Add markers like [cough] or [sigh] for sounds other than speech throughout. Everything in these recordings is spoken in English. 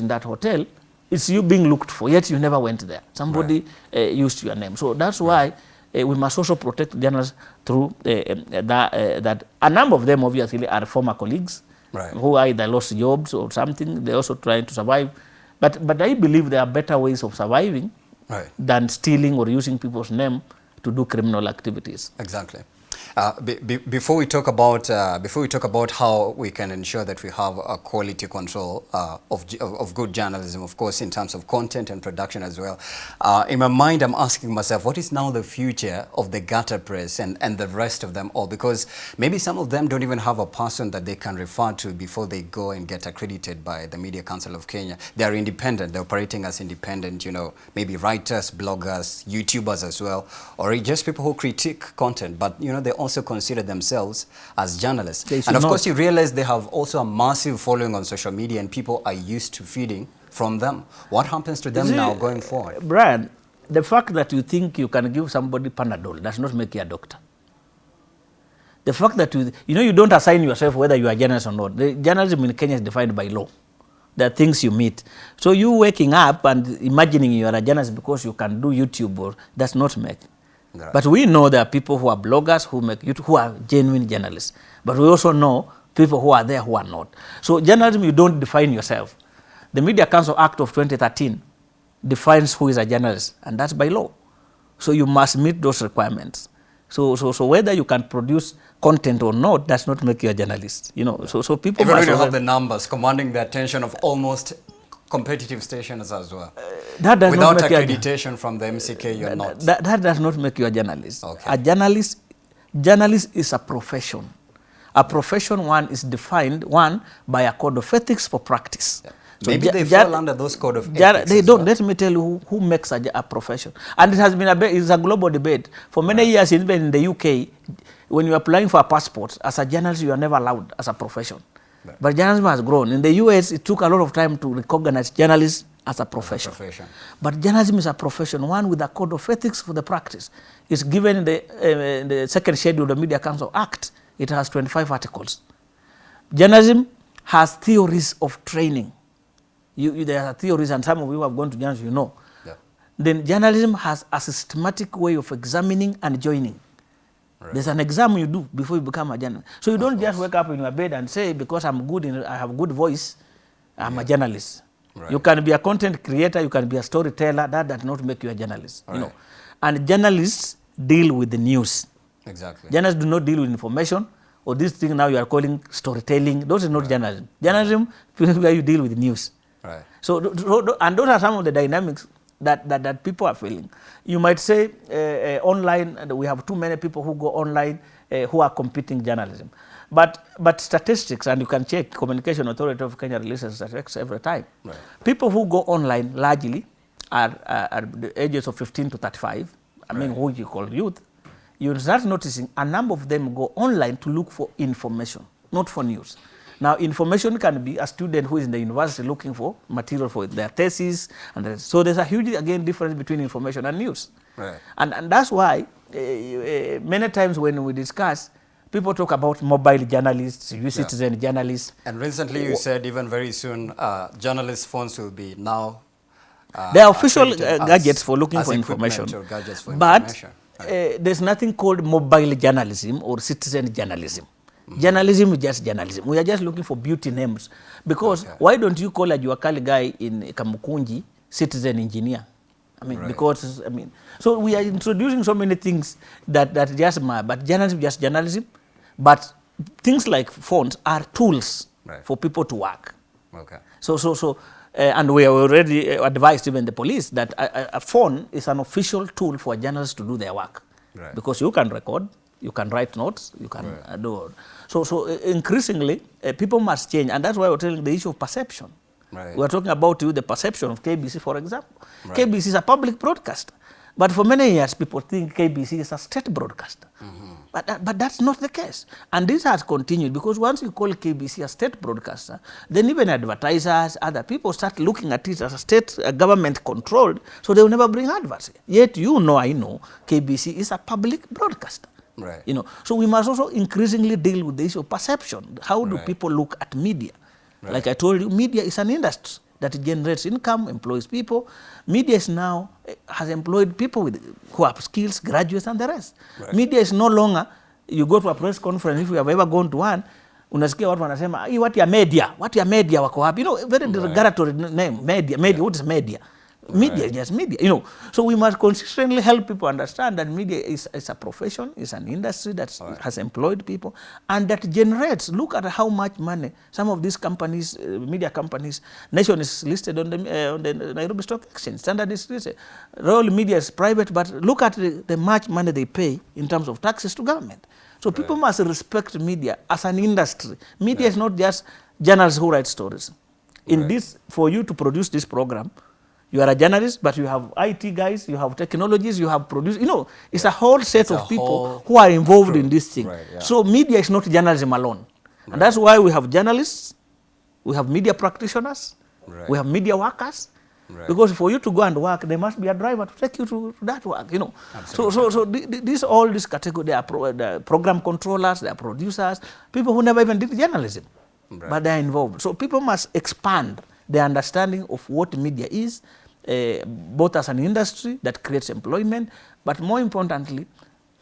in that hotel, it's you being looked for, yet you never went there. Somebody uh, used your name. So that's why uh, we must also protect journalists through uh, um, that, uh, that. A number of them obviously are former colleagues Right. who either lost jobs or something. They're also trying to survive. But, but I believe there are better ways of surviving Right. than stealing or using people's name to do criminal activities. Exactly. Uh, be, be, before we talk about uh, before we talk about how we can ensure that we have a quality control uh, of, of of good journalism, of course, in terms of content and production as well. Uh, in my mind, I'm asking myself, what is now the future of the gutter press and, and the rest of them all? Because maybe some of them don't even have a person that they can refer to before they go and get accredited by the Media Council of Kenya. They are independent. They're operating as independent. You know, maybe writers, bloggers, YouTubers as well, or just people who critique content. But you know, they also consider themselves as journalists. And of not. course, you realize they have also a massive following on social media, and people are used to feeding from them. What happens to them See, now going forward? Brian, the fact that you think you can give somebody Panadol does not make you a doctor. The fact that you, you know, you don't assign yourself whether you are a journalist or not. The journalism in Kenya is defined by law. There are things you meet. So you waking up and imagining you are a journalist because you can do YouTube or does not make. Right. But we know there are people who are bloggers who make YouTube, who are genuine journalists. But we also know people who are there who are not. So journalism, you don't define yourself. The Media Council Act of 2013 defines who is a journalist, and that's by law. So you must meet those requirements. So, so, so whether you can produce content or not does not make you a journalist. You know, so, so people Even must when you have the numbers commanding the attention of almost competitive stations as well. Uh, that does Without not make accreditation you a- from the MCK, you're not. That, that does not make you a journalist. Okay. A journalist, journalist is a profession. A profession one is defined one by a code of ethics for practice. Yeah. So Maybe they fall under those code of ethics They don't. well. Let me tell you who, who makes a, a profession. And it has been a, it's a global debate. For many right. years, even in the UK, when you are applying for a passport, as a journalist, you are never allowed as a profession. But journalism has grown. In the US, it took a lot of time to recognize journalists as a profession. a profession. But journalism is a profession, one with a code of ethics for the practice. It's given in the, uh, in the second schedule of the Media Council Act. It has 25 articles. Journalism has theories of training. You, you, there are theories, and some of you have gone to journalism, you know. Yeah. Then journalism has a systematic way of examining and joining. There's an exam you do before you become a journalist. So you don't just wake up in your bed and say, because I'm good, in, I have good voice, I'm a journalist. Right. You can be a content creator, you can be a storyteller. That does not make you a journalist. You know, and journalists deal with the news. Exactly. Journalists do not deal with information or this thing now you are calling storytelling. Those are not journalism. Journalism, [laughs] where you deal with news. Right. So, and those are some of the dynamics that, that, that people are feeling. You might say uh, uh, online, and we have too many people who go online uh, who are competing journalism. But, but statistics, and you can check, Communication Authority of Kenya releases statistics every time. Right. People who go online largely are, are, are the ages of 15 to 35, I mean, who you call youth. You start noticing a number of them go online to look for information, not for news. Now, information can be a student who is in the university looking for material for their thesis. And the- so there's a huge, again, difference between information and news. Right. And, and that's why uh, uh, many times when we discuss, people talk about mobile journalists, you citizen journalists. And recently you said even very soon uh, journalist phones will be now uh, There are official uh, gadgets for looking for information. for but information. uh, there's nothing called mobile journalism or citizen journalism. Journalism is just journalism. We are just looking for beauty names. Because Okay. why don't you call a Juakali guy in Kamukunji citizen engineer? I mean, Right. because, I mean, so we are introducing so many things that, that just, but journalism is just journalism. But things like phones are tools Right. for people to work. Okay. So, so, so, uh, and we have already uh, advised even the police that a, a- a phone is an official tool for journalists to do their work. Right. Because you can record, you can write notes, you can uh, do. So, so uh, increasingly, uh, people must change, and that's why we're telling the issue of perception. Right. We're talking about you, the perception of KBC, for example. KBC is a public broadcaster. But for many years, people think KBC is a state broadcaster. But, that, but that's not the case. And this has continued because once you call KBC a state broadcaster, then even advertisers, other people start looking at it as a state uh, government controlled, so they will never bring adverts. Yet you know, I know, KBC is a public broadcaster. Right. You know, so we must also increasingly deal with the issue of perception. How do Right. people look at media? Right. Like I told you, media is an industry. that generates income, employs people. Media is now, eh, has employed people with, who have skills, graduates and the rest. Right. Media is no longer, you go to a press conference, if you have ever gone to one, unasikia watu wanasema what ya media, what ya media wako wapi? You know, very derogatory name, media, media, yeah. what is media? Media is just media, you know. So we must consistently help people understand that media is, is a profession, is an industry that has employed people and that generates, look at how much money some of these companies, uh, media companies, Nation is listed on the, uh, on the Nairobi Stock Exchange, Standard is listed, Royal Media is private, but look at the, the much money they pay in terms of taxes to government. So people must respect media as an industry. Media is not just journalists who write stories. In this, for you to produce this program, you are a journalist, but you have IT guys, you have technologies, you have produced, you know, it's a whole set It's of people who are involved in this thing. Right, yeah. So media is not journalism alone. And that's why we have journalists, we have media practitioners, Right. we have media workers. Right. Because for you to go and work, there must be a driver to take you to, to that work, you know. So, so, so the- these all these category, they are pro, the program controllers, they are producers, people who never even did journalism, Right. but they are involved. So people must expand their understanding of what media is, uh, both as an industry that creates employment, but more importantly,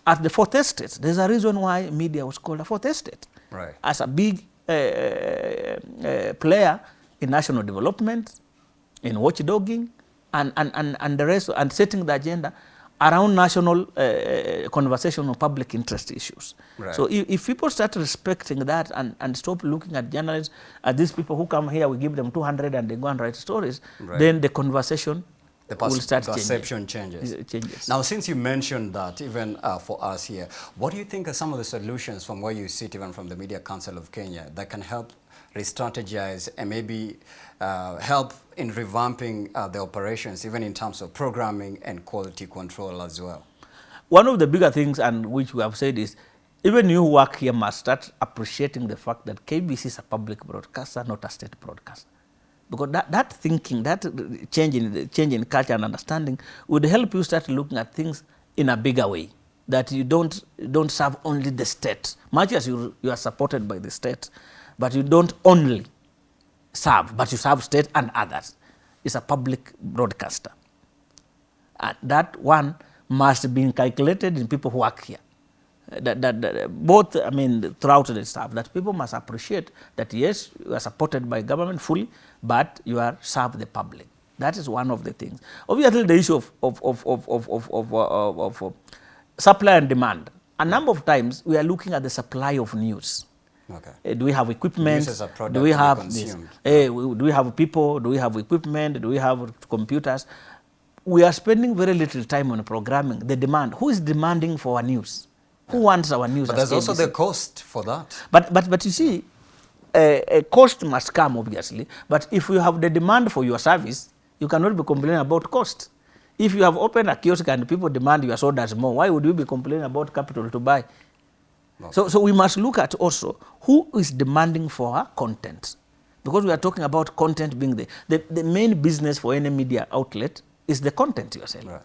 at the fourth estate. There's a reason why media was called a fourth estate. Right. As a big uh, uh, player in national development, in watchdogging, and, and, and, and the rest, and setting the agenda around national uh, conversation on public interest issues. Right. So if, if people start respecting that and, and stop looking at journalists as these people who come here, we give them 200 and they go and write stories, Right. then the conversation The will start perception changing. changes. Changes. Now, since you mentioned that, even uh, for us here, what do you think are some of the solutions from where you sit, even from the Media Council of Kenya, that can help re-strategize and maybe uh, help in revamping uh, the operations, even in terms of programming and quality control as well? One of the bigger things, and which we have said, is even you who work here must start appreciating the fact that KBC is a public broadcaster, not a state broadcaster. Because that, that thinking, that change in, change in culture and understanding would help you start looking at things in a bigger way. That you don't, don't serve only the state, much as you, you are supported by the state, but you don't only serve, but you serve state and others. It's a public broadcaster. And that one must be calculated in people who work here. Uh, That, that, that, both, I mean, throughout the staff, that people must appreciate that yes, you are supported by government fully, but you are serve the public. That is one of the things. Obviously, the issue of, of, of, of, of, of, of, uh, of, of, uh, supply and demand. A number of times, we are looking at the supply of news. Okay. Uh, do we have equipment? News as a product do we have this? Eh, do we have people? Do we have equipment? Do we have computers? We are spending very little time on programming. The demand. Who is demanding for our news? Who wants our news? But there's also the cost for that. But, but, but you see, a, a cost must come, obviously. But if you have the demand for your service, you cannot be complaining about cost. If you have opened a kiosk and people demand your sodas more, why would you be complaining about capital to buy? So, so we must look at also who is demanding for our content. Because we are talking about content being the, the, the main business for any media outlet is the content you are selling. Right.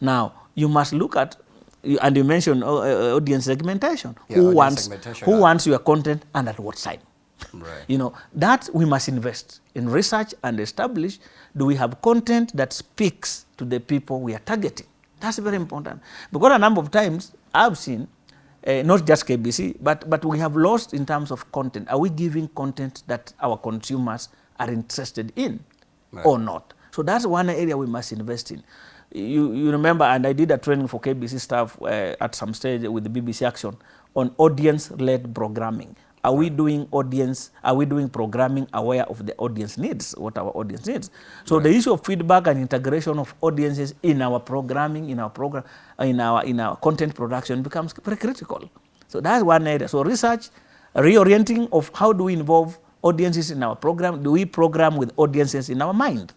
Now, you must look at, and you mentioned uh, uh, audience segmentation. Yeah, who audience wants, segmentation, who wants your content and at what time? Right. [laughs] You know, that we must invest in research and establish do we have content that speaks to the people we are targeting? That's very important. Because a number of times I've seen, uh, not just KBC, but, but we have lost in terms of content. Are we giving content that our consumers are interested in Right. or not? So that's one area we must invest in. You, you remember, and I did a training for KBC staff uh, at some stage with the BBC Action on audience-led programming. Are we doing audience, are we doing programming aware of the audience needs, what our audience needs? So right. the issue of feedback and integration of audiences in our programming, in our program, in our, in our content production becomes very critical. So that's one area. So research, reorienting of how do we involve audiences in our program? Do we program with audiences in our mind?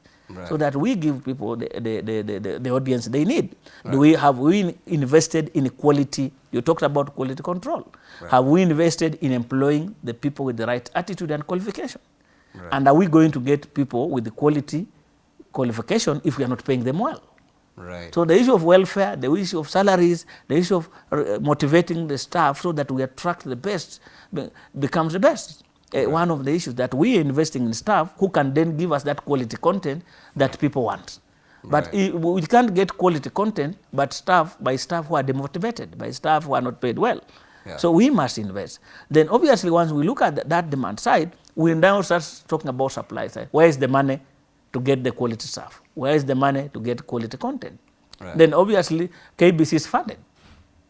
So that we give people the, the, the, the, the, audience they need. Do we have we invested in quality? You talked about quality control. Have we invested in employing the people with the right attitude and qualification? And are we going to get people with the quality qualification if we are not paying them well? Right. So the issue of welfare, the issue of salaries, the issue of uh, motivating the staff so that we attract the best becomes the best. Uh, one of the issues that we are investing in staff who can then give us that quality content that people want. But Right. we can't get quality content, but staff by staff who are demotivated, by staff who are not paid well. Yeah. So we must invest. Then obviously once we look at th- that demand side, we now start talking about supply side. Where is the money to get the quality staff? Where is the money to get quality content? Right. Then obviously KBC is funded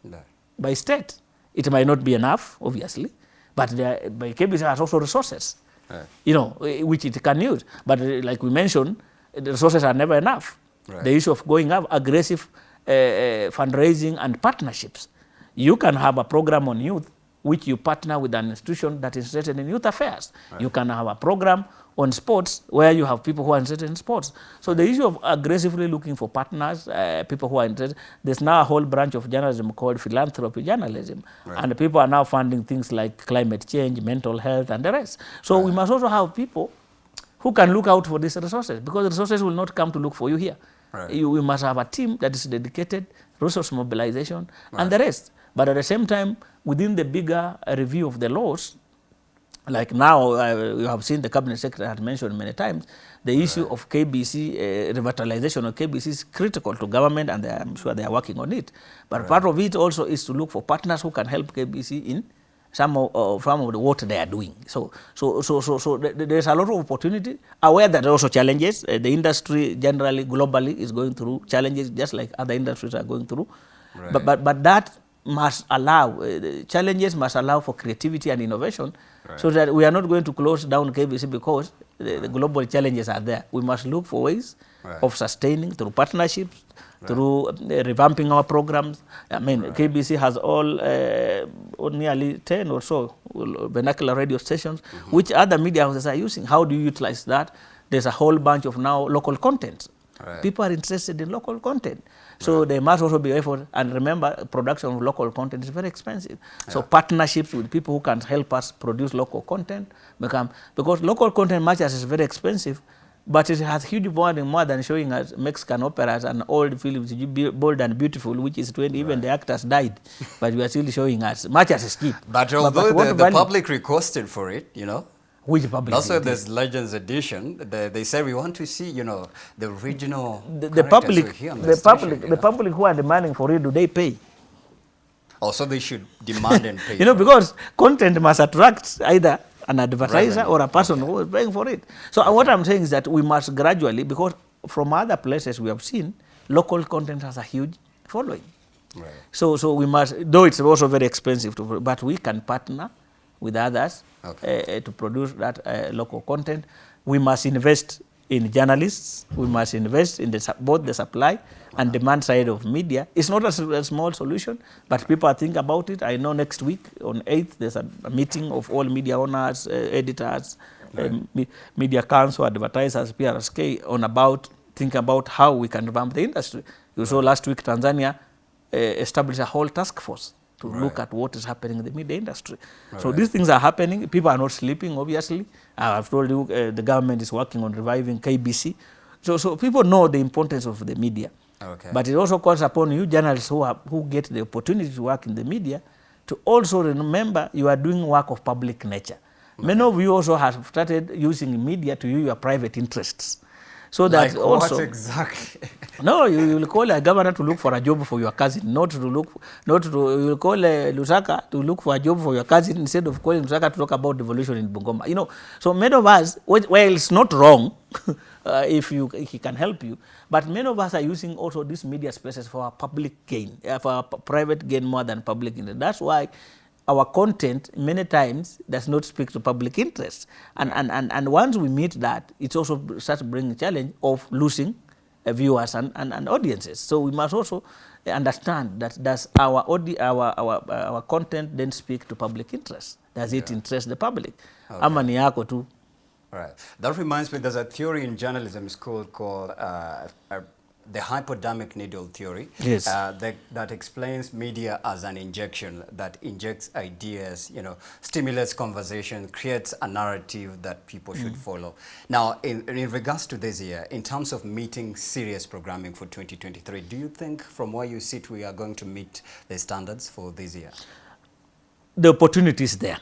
No. by state. It might not be enough, obviously, but there, by KBC has also resources, Right. you know, which it can use. But eh, like we mentioned, the resources are never enough. Right. The issue of going up aggressive uh, fundraising and partnerships. You can have a program on youth which you partner with an institution that is interested in youth affairs. Right. You can have a program on sports where you have people who are interested in sports. So the issue of aggressively looking for partners, uh, people who are interested, there's now a whole branch of journalism called philanthropy journalism. And people are now funding things like climate change, mental health, and the rest. So we must also have people who can look out for these resources because the resources will not come to look for you here. Right. You, we must have a team that is dedicated, resource mobilization, and the rest. But at the same time, within the bigger review of the laws, like now, uh, you have seen the cabinet secretary had mentioned many times, the issue of KBC, uh, revitalization of KBC is critical to government and I'm sure they are working on it. But part of it also is to look for partners who can help KBC in some of, uh, some of the what they are doing. So, so, so, so, so th- th- there's a lot of opportunity. Aware that there are also challenges. Uh, the industry generally, globally, is going through challenges just like other industries are going through. Right. But, but, but that must allow, uh, challenges must allow for creativity and innovation so that we are not going to close down KBC because the, the global challenges are there. We must look for ways Right. of sustaining through partnerships, through uh, revamping our programs. I mean, KBC has all, uh, nearly 10 or so vernacular radio stations, which other media houses are using. How do you utilize that? There's a whole bunch of now local content. Right. People are interested in local content. So there must also be effort. And remember, production of local content is very expensive. So partnerships with people who can help us produce local content become, because local content much as is very expensive, but it has huge value more than showing us Mexican operas and old films, bold and beautiful, which is 20, even the actors died, but we are still showing us, much as it's cheap. But although what the, the public requested for it, you know, Which public? why there's Legends Edition. They, they say we want to see, you know, the original the, the public, hear on the, station, public, the know. public who are demanding for it, do they pay? Also, they should demand and pay. [laughs] You know, because content must attract either an advertiser Revenue. or a person who is paying for it. So uh, what I'm saying is that we must gradually, because from other places we have seen, local content has a huge following. Right. So, so we must, though it's also very expensive, to, but we can partner with others Okay. uh, uh, to produce that uh, local content. We must invest in journalists. We must invest in the, both the supply and demand side of media. It's not a small solution, but people are thinking about it. I know next week on 8th, there's a, a meeting of all media owners, uh, editors, um, me, media council, advertisers, PRSK, on about thinking about how we can revamp the industry. You saw last week Tanzania uh, established a whole task force to right. look at what is happening in the media industry. So these things are happening. People are not sleeping, obviously. Uh, I've told you uh, the government is working on reviving KBC. So, so people know the importance of the media. Okay. But it also calls upon you journalists who, are, who get the opportunity to work in the media to also remember you are doing work of public nature. Okay. Many of you also have started using media to use your private interests. So that like also what exactly? [laughs] no, you will call a governor to look for a job for your cousin, not to look, not to, you will call a Lusaka to look for a job for your cousin instead of calling Lusaka to talk about devolution in Bungoma. You know, so many of us, well, it's not wrong [laughs] uh, if you if he can help you, but many of us are using also these media spaces for our public gain, uh, for our private gain more than public gain. That's why our content many times does not speak to public interest. And, and, and, and once we meet that, it also starts bringing challenge of losing uh, viewers and, and, and audiences. So we must also understand that does our, our, our, uh, our content then speak to public interest? Does it interest the public? Ama ni yako tu. Right. That reminds me, there's a theory in journalism school called uh, the hypodermic needle theory. Yes. Uh, that, that explains media as an injection that injects ideas, you know, stimulates conversation, creates a narrative that people should follow. Now, in, in regards to this year, in terms of meeting serious programming for 2023, do you think from where you sit we are going to meet the standards for this year? The opportunity is there.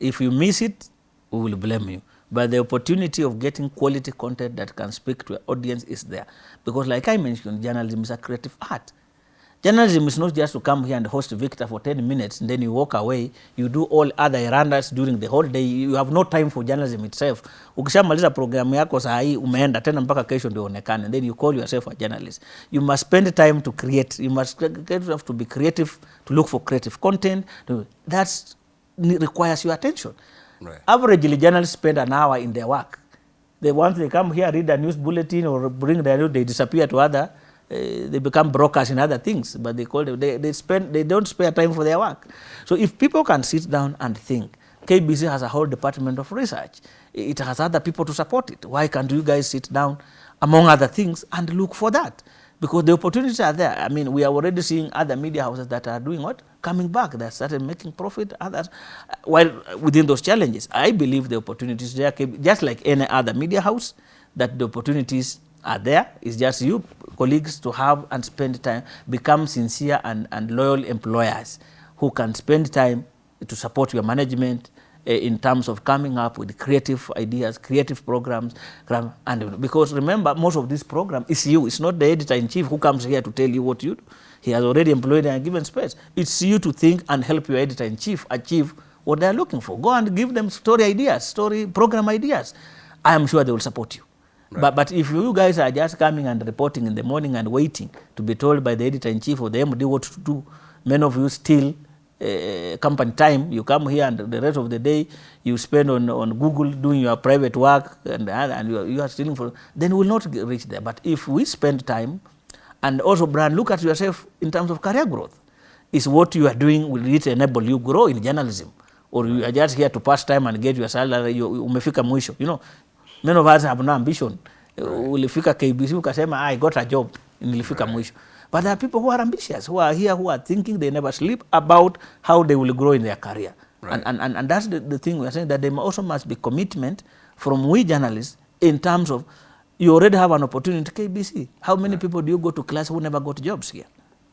If you miss it, we will blame you. But the opportunity of getting quality content that can speak to an audience is there. Because like I mentioned, journalism is a creative art. Journalism is not just to come here and host Victor for 10 minutes and then you walk away. You do all other errands during the whole day. You have no time for journalism itself. Ukishamaliza programu yako saa hii umeenda tena mpaka kesho ndio onekane. Then you call yourself a journalist. You must spend time to create. You must have to be creative, to look for creative content. That requires your attention. Right. Averagely, journalists spend an hour in their work. They once they come here, read a news bulletin or bring their news, they disappear to other uh, they become brokers in other things, but they call them, they, they spend, they don't spare time for their work. So if people can sit down and think, KBC has a whole department of research. It has other people to support it. Why can't you guys sit down, among other things, and look for that? Because the opportunities are there. I mean, we are already seeing other media houses that are doing what? Coming back. They started making profit, others, while within those challenges. I believe the opportunities there, just like any other media house, that the opportunities are there. It's just you colleagues to have and spend time, become sincere and, and loyal employers who can spend time to support your management uh, Eh, in terms of coming up with creative ideas, creative programs. And because remember, most of this program is you. It's not the editor-in-chief who comes here to tell you what you do. He has already employed and given space. It's you to think and help your editor-in-chief achieve what they're looking for. Go and give them story ideas, story program ideas. I am sure they will support you. Right. But, but if you guys are just coming and reporting in the morning and waiting to be told by the editor-in-chief or the MD what to do, many of you still uh, company time, you come here and the rest of the day you spend on, on Google doing your private work and, and you, are, you are stealing for, then we will not reach there. But if we spend time and also brand, look at yourself in terms of career growth. Is what you are doing, will it enable you grow in journalism? Or you are just here to pass time and get your salary, you, umefika mwisho. You know, Many of us have no ambition. Right. Ulifika KBC ukasema I got a job, nilifika right. mwisho. But there are people who are ambitious, who are here, who are thinking they never sleep about how they will grow in their career. Right. And, and, and that's the, the thing we are saying, that there also must be commitment from we journalists in terms of you already have an opportunity KBC. How many right. people do you go to class who never got jobs here?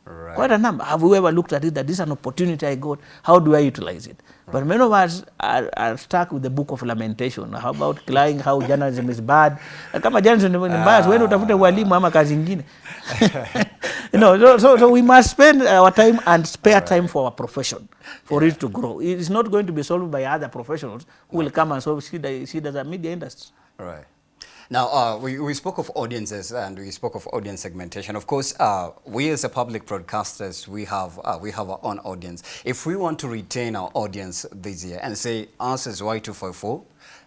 Right. Quite a number. Have you ever looked at it that this is an opportunity I got? How do I utilize it? Right. But many of us are, are stuck with the book of lamentation. How about crying how journalism is bad? Kama journalism ni mbaya, wewe utafute walimu ama kazi nyingine. [laughs] you know, so, so, so we must spend our time and spare right. time for our profession for yeah. it to grow. It is not going to be solved by other professionals who right. will come and solve see the, see the media industry. Right. Now, uh, we, we spoke of audiences and we spoke of audience segmentation. Of course, uh, we as a public broadcasters, we have, uh, we have our own audience. If we want to retain our audience this year and say, us as Y254,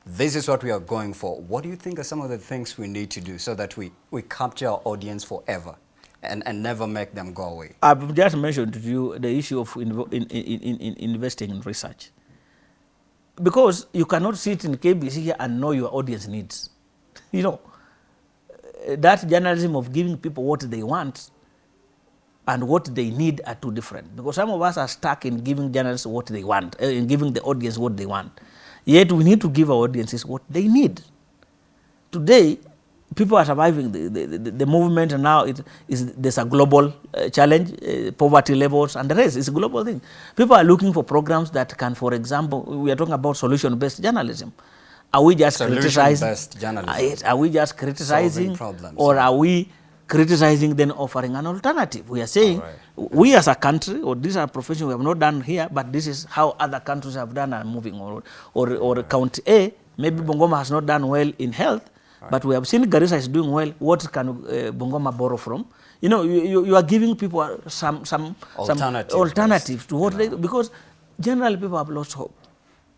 this is what we are going for, what do you think are some of the things we need to do so that we, we capture our audience forever? And, and never make them go away. I've just mentioned to you the issue of in, in, in, in investing in research. Because you cannot sit in KBC here and know your audience needs you know, that journalism of giving people what they want and what they need are two different. Because some of us are stuck in giving journalists what they want, uh, in giving the audience what they want. Yet we need to give our audiences what they need. Today, people are surviving the, the, the, the movement now it is there's a global uh, challenge uh, poverty levels and the rest is a global thing people are looking for programs that can for example we are talking about solution based journalism are we just criticizing? Are we just criticizing, or are we criticizing then offering an alternative? We are saying right. we as a country, or these are professions profession we have not done here, but this is how other countries have done and moving on. Or, or right. county A, maybe right. Bungoma has not done well in health, but we have seen Garissa is doing well. What can uh, Bungoma borrow from? You know, you, you are giving people some some alternative some alternatives to what yeah. they because generally people have lost hope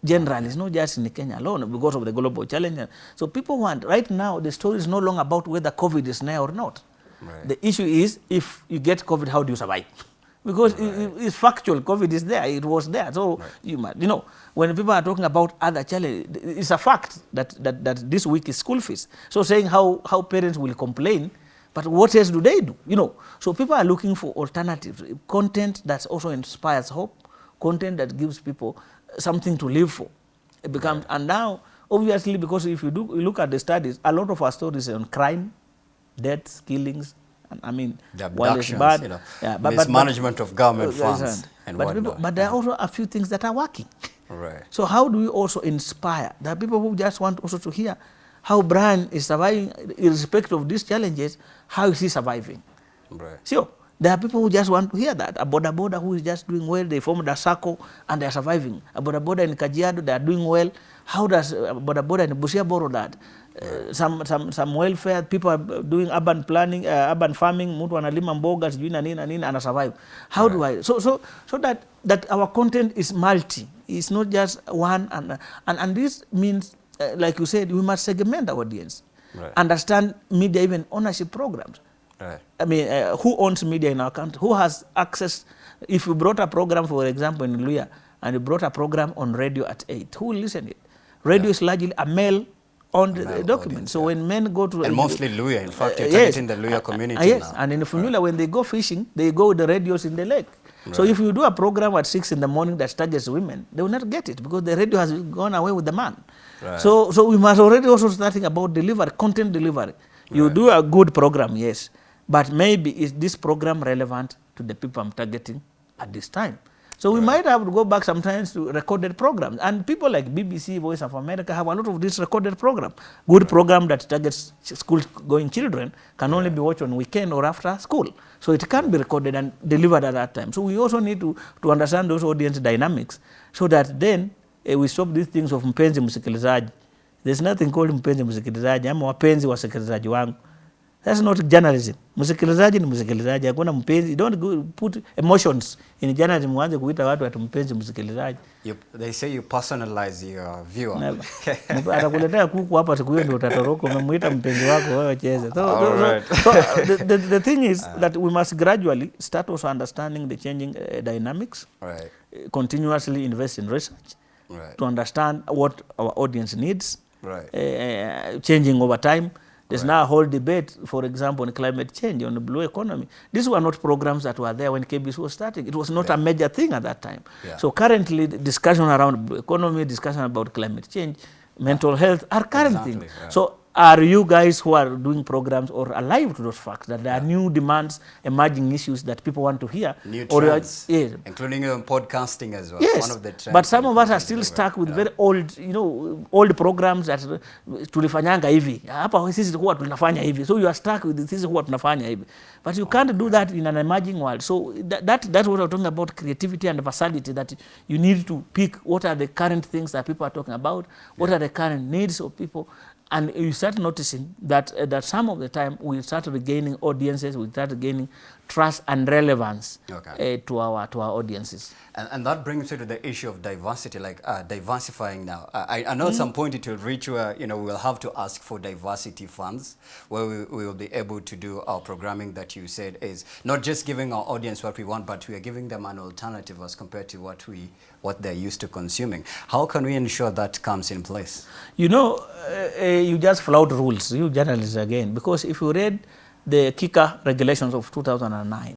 generally, it's not just in Kenya alone because of the global challenge. So people want, right now, the story is no longer about whether COVID is there or not. Right. The issue is if you get COVID, how do you survive? [laughs] because right. it, it's factual, COVID is there, it was there. So, right. you, might, you know, when people are talking about other challenges, it's a fact that, that, that this week is school fees. So saying how, how parents will complain, but what else do they do? You know, so people are looking for alternatives, content that also inspires hope, content that gives people something to live for. It becomes, right. and now, obviously, because if you do you look at the studies, a lot of our stories on crime, deaths, killings, and, I mean, the it's bad, you know, yeah, but, mismanagement but, of government funds and but, people, but there are also a few things that are working. Right. So how do we also inspire? There are people who just want also to hear how Brian is surviving, irrespective of these challenges, how is he surviving? Right. Sure. There are people who just want to hear that. A boda boda who is just doing well, they formed a circle and they are surviving. A boda boda in Kajiado, they are doing well. How does a boda boda in Busia borrow that? Uh, some, some, some welfare, people are doing urban planning, uh, urban farming, mtu analima mboga, sijui na nini na nini, ana survive. How do I? So, so, so that, that our content is multi. It's not just one. And, and, and this means, uh, like you said, we must segment our audience. Right. Understand media, even ownership programs. Right. I mean, uh, who owns media in our country? Who has access? If you brought a program, for example, in Luhya, and you brought a program on radio at 8, who will listen it? Radio is largely a male on the document. so yeah. when men go to... And mostly Luhya. In fact, you're Uh, yes. targeting the Luhya community Uh, yes, now. and in Funyula, when they go fishing, they go with the radios in the lake. So if you do a program at 6 in the morning that targets women, they will not get it because the radio has gone away with the man. Right. So, so we must already also starting about delivery, content delivery. You do a good program, yes, but maybe is this program relevant to the people I'm targeting at this time? So we might have to go back sometimes to recorded programs. And people like BBC, Voice of America have a lot of this recorded program. Good program that targets school going children can only be watched on weekend or after school. So it can be recorded and delivered at that time. So we also need to, to understand those audience dynamics so that then eh, we stop these things of mpenzi msikilizaji. There's nothing called mpenzi msikilizaji ama wapenzi wasikilizaji wangu. That's not journalism. Msikilizaji ni msikilizaji, hakuna mpenzi. Don't put emotions in journalism, uanze kuita watu ati mpenzi msikilizaji. You, they say you personalize your viewer. [laughs] Atakuletea kuku hapa, siku hiyo ndio utatoroka. Umemwita mpenzi wako wewe cheze. So, so, so, so the, the, [laughs] the thing is that we must gradually start also understanding the changing uh, dynamics, Right. uh, continuously invest in research Right. to understand what our audience needs, Right. uh, changing over time. There's right. now a whole debate, for example, on climate change, on the blue economy. These were not programs that were there when KBC was starting. It was not yeah. a major thing at that time. Yeah. So currently, the discussion around blue economy, discussion about climate change, mental health are current Exactly, things. yeah. So are you guys who are doing programs or alive to those facts that there are new demands, emerging issues that people want to hear? New or trends, are- yeah. including um, podcasting as well. Yes, One of the trends but some of us are still stuck with Yeah. very old, you know, old programs that uh, tulifanyanga hivi hapa sisi huwa tunafanya hivi so you are stuck with sisi huwa tunafanya hivi but you can't do that in an emerging world so that, that that's what I'm talking about creativity and versatility that you need to pick what are the current things that people are talking about what yeah. are the current needs of people and you start noticing that uh, that some of the time we start regaining audiences we start gaining trust and relevance Okay. uh, to our to our audiences And, and that brings me to the issue of diversity, like uh, diversifying now. Uh, I, I know at some point it will reach where, you know, we'll have to ask for diversity funds, where we, we will be able to do our programming that you said is not just giving our audience what we want, but we are giving them an alternative as compared to what, we, what they're used to consuming. How can we ensure that comes in place? You know, uh, uh, you just flout rules, you journalists again, because if you read the KICA regulations of 2009,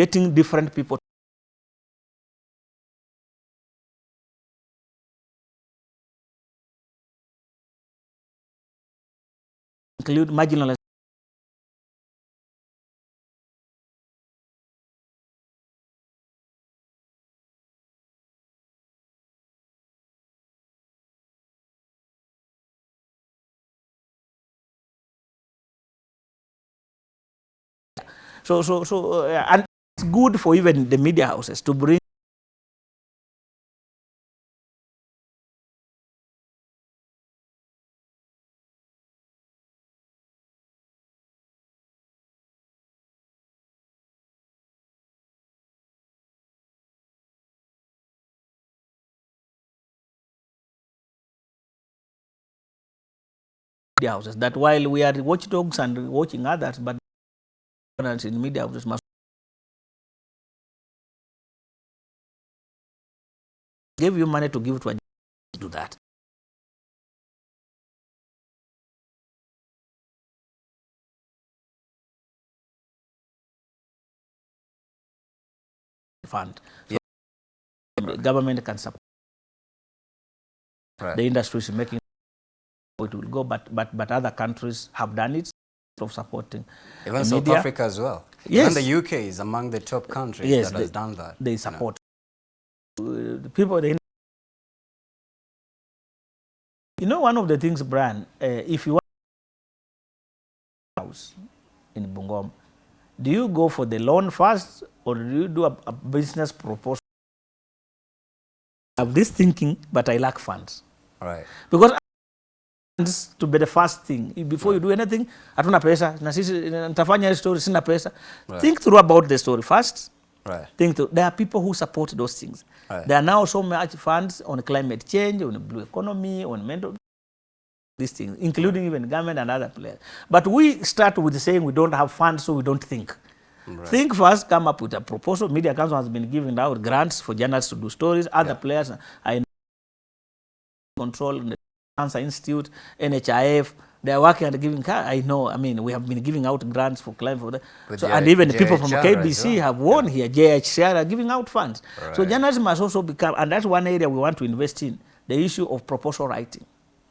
getting different people. Include marginalized. So, so, so, uh, and it's good for even the media houses to bring media houses. That while we are watchdogs and watching others, but in media houses must give you money to give to a do that. Fund. So the government can support Right. the industry is making it will go, but, but, but other countries have done it of supporting Even South media. Africa as well. Yes. Even the UK is among the top countries Yes, that has done that. they support. The people, you know, one of the things, Brian, uh, if you want a house in Bungom, do you go for the loan first or do you do a, a business proposal? I have this thinking, but I lack funds. Right. Because to be the first thing. Before you do anything, hatuna pesa, na sisi nitafanya story, sina pesa. Right. Think through about the story first. Right. think to, There are people who support those things. Right. There are now so much funds on climate change, on blue economy, on mental these things, including right. even government and other players. But we start with saying we don't have funds, so we don't think. Right. Think first, come up with a proposal. Media Council has been giving out grants for journalists to do stories. Other yeah. players, are in control the Cancer Institute, NHIF, they are working and giving. ca- I know. I mean, we have been giving out grants for climate. For that. So, and even the people from KBC well. have won here. JHCR are giving out funds. So journalism must also become, and that's one area we want to invest in: the issue of proposal writing.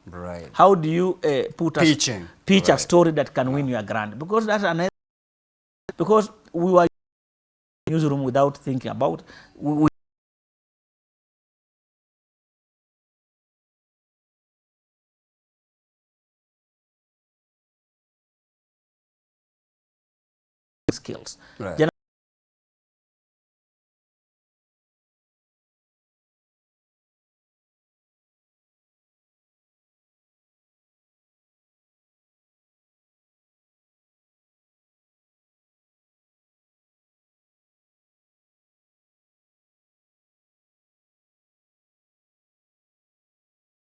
Right. How do you uh, put a, Pitching. pitch a story that can win you a grant? Because that's another. Because we were newsroom without thinking about. We, we skills. Right.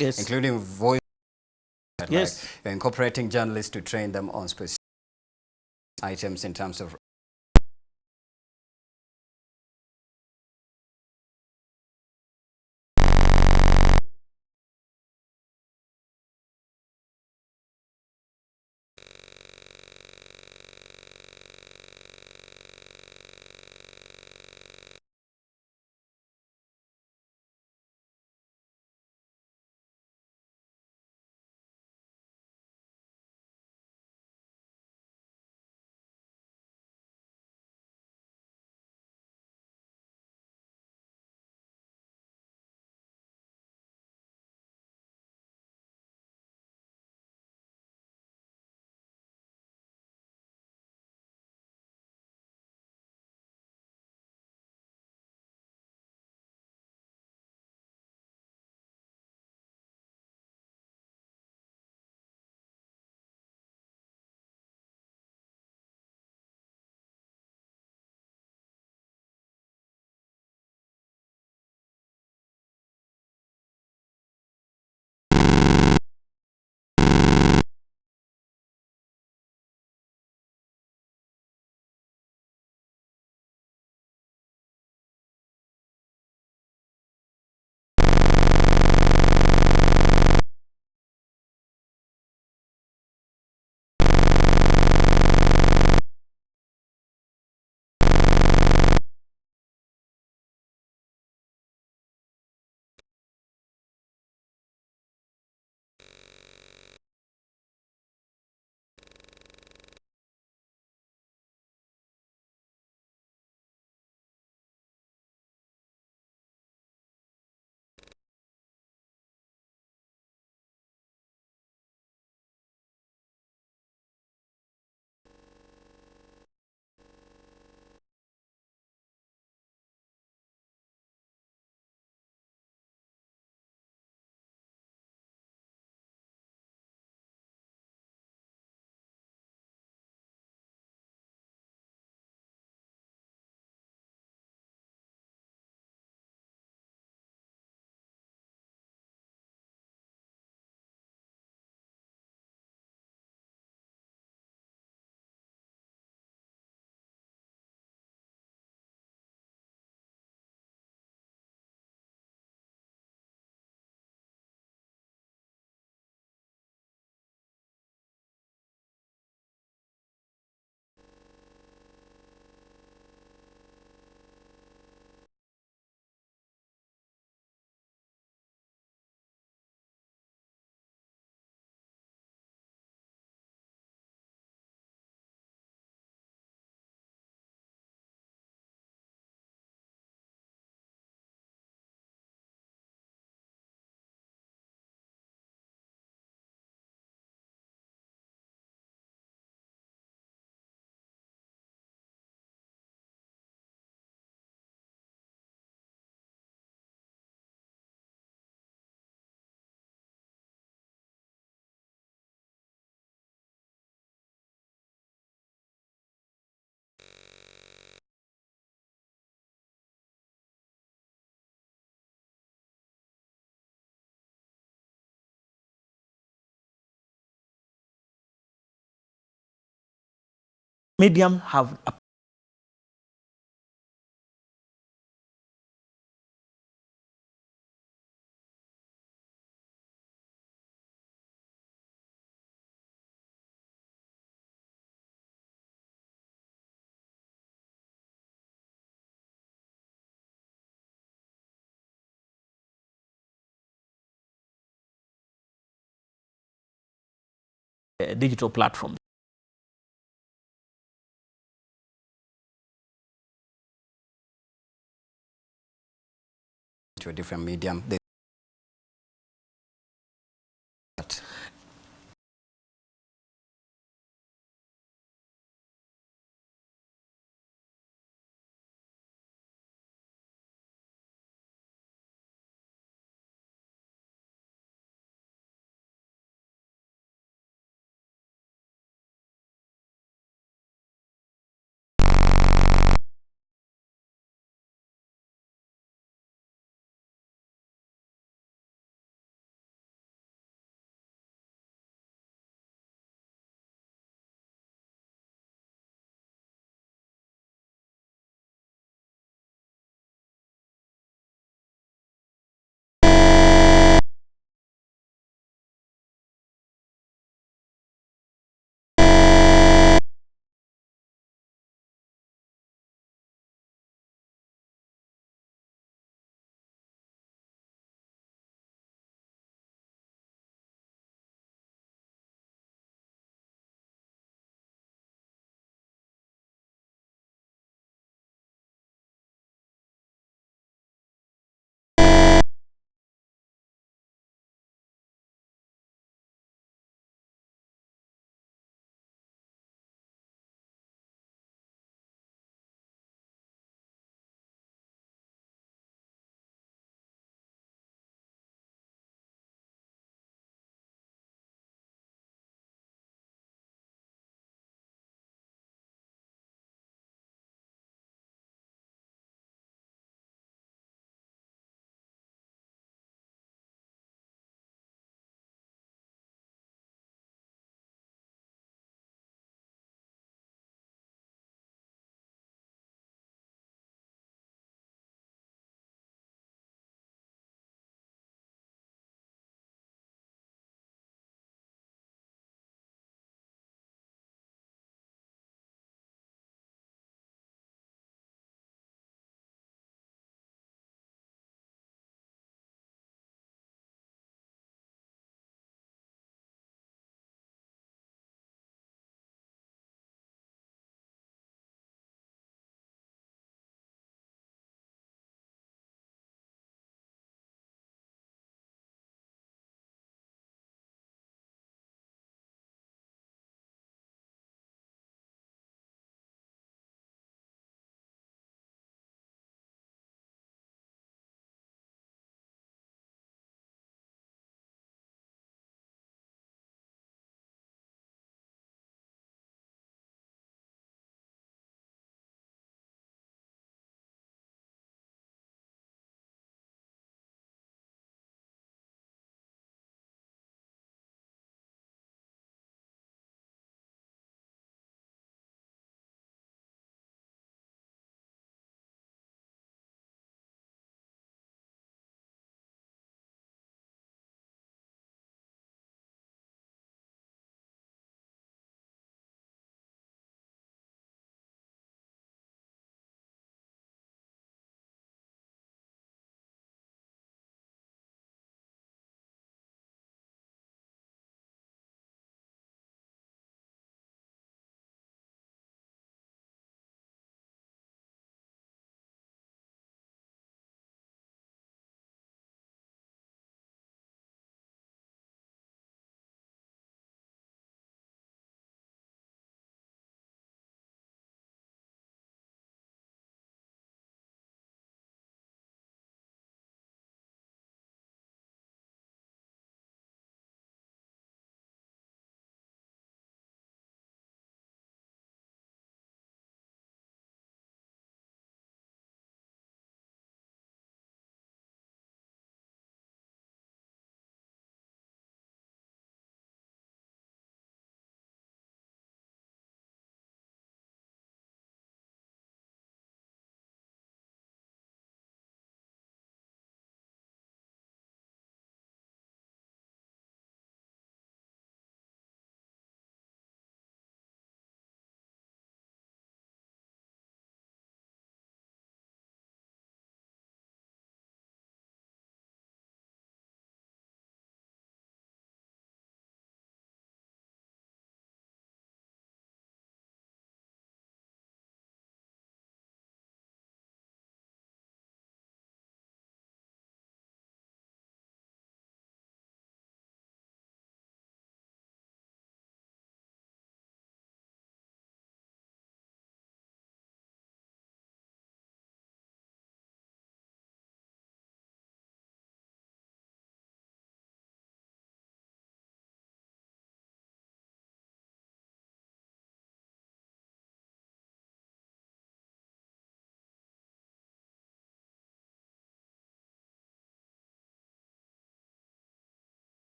Yes. Including voice. Yes. you're incorporating journalists to train them on specific items in terms of medium have a digital platforms. A different medium. They